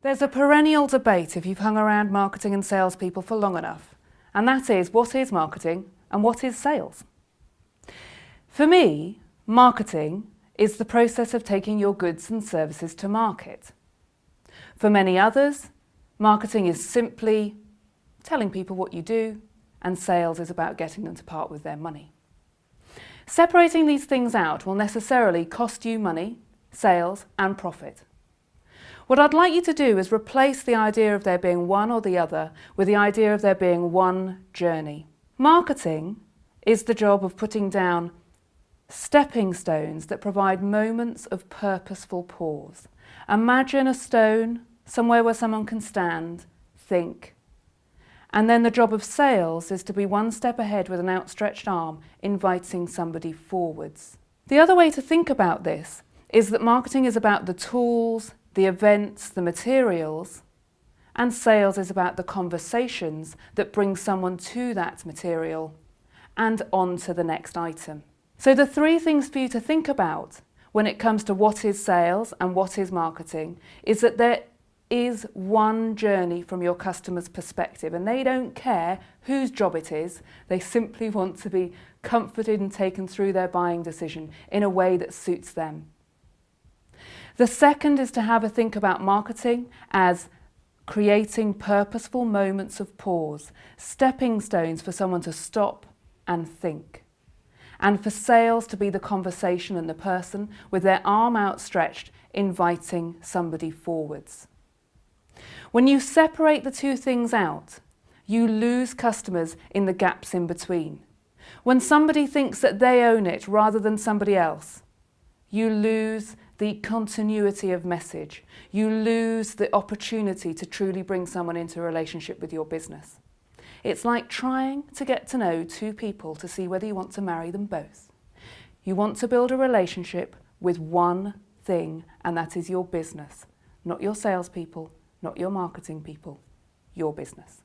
There's a perennial debate if you've hung around marketing and salespeople for long enough, and that is what is marketing and what is sales? For me, marketing is the process of taking your goods and services to market. For many others, marketing is simply telling people what you do, and sales is about getting them to part with their money. Separating these things out will necessarily cost you money, sales and profit. What I'd like you to do is replace the idea of there being one or the other with the idea of there being one journey. Marketing is the job of putting down stepping stones that provide moments of purposeful pause. Imagine a stone somewhere where someone can stand, think. And then the job of sales is to be one step ahead with an outstretched arm, inviting somebody forwards. The other way to think about this is that marketing is about the tools, the events, the materials, and sales is about the conversations that bring someone to that material and on to the next item. So the three things for you to think about when it comes to what is sales and what is marketing is that there is one journey from your customer's perspective and they don't care whose job it is, they simply want to be comforted and taken through their buying decision in a way that suits them. The second is to have a think about marketing as creating purposeful moments of pause, stepping stones for someone to stop and think. And for sales to be the conversation and the person with their arm outstretched, inviting somebody forwards. When you separate the two things out, you lose customers in the gaps in between. When somebody thinks that they own it rather than somebody else, you lose the continuity of message. You lose the opportunity to truly bring someone into a relationship with your business. It's like trying to get to know two people to see whether you want to marry them both. You want to build a relationship with one thing, and that is your business, not your salespeople, not your marketing people, your business.